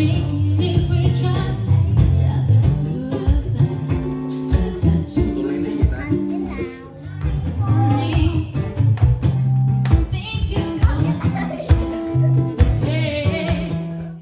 make